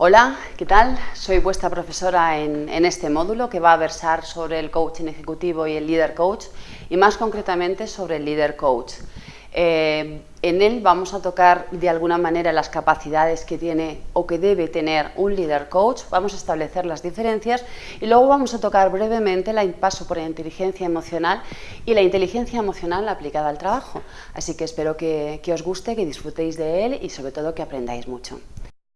Hola, ¿qué tal? Soy vuestra profesora en, en, este módulo que va a versar sobre el coaching ejecutivo y el líder coach y más concretamente sobre el líder coach. Eh, en él vamos a tocar de alguna manera las capacidades que tiene o que debe tener un líder coach, vamos a establecer las diferencias y luego vamos a tocar brevemente el paso por la inteligencia emocional y la inteligencia emocional aplicada al trabajo. Así que espero que, que os guste, que disfrutéis de él y sobre todo que aprendáis mucho.